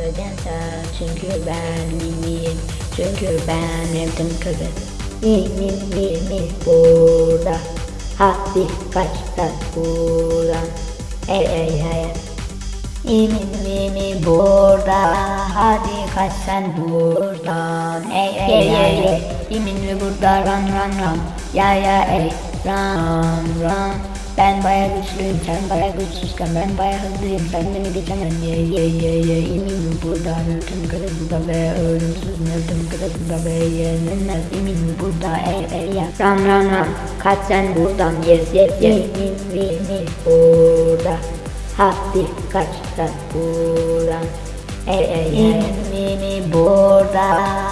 öleceksen Çünkü ben miyim Çünkü ben evdim kızı. Mimim mimim burada. Hadi kaç sen buradan. Ey ey ey. Mimim mimim burada. Hadi kaç sen buradan. Ey ey ey ey. Mimim burada. Ran ran ran Ya ya ey. Ran ran ben baya güçlüyüm, sen baya güçsüzken ben baya hızlıyım, sen beni geçemezsin ye ye ye ye eminim burada ölüm kırıldı ve ölümsüz ölüm kırıldı ve yenilmez eminim burada ey ey ya. Ram ram ram. Kaç sen buradan yes yes yes emin emin burada. Hadi kaç sen buradan Ey ey burada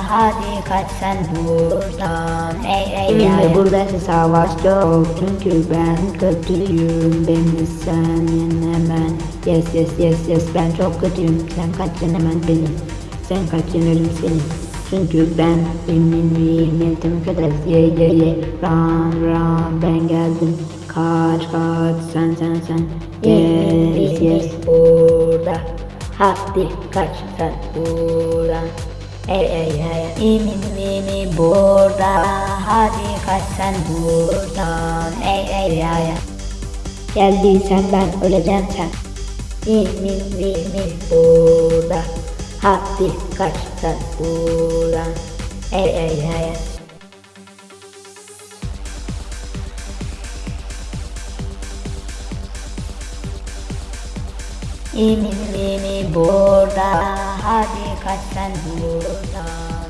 Hadi kaç sen buradan. Ey ey ey Burası savaş yok Çünkü ben kötüyüm. Beni sen yenemem Yes yes yes yes Ben çok kötüyüm. Sen kaç yenemem benim Sen kaç yenerim senin çünkü ben eminim yetim kadar ye ye ye. Ram ram ben geldim. Kaç kaç sen sen sen. Yes yes. burada Hadi kaç sen buradan Ey ey ey Emin mimi burada. Hadi kaç sen buradan. Ey ey ey Geldiysen ben öleceğim sen. Emin mimi burada. Hadi kaç sen buradan Ey ey ey Emin mimi burada Hadi kaç sen buradan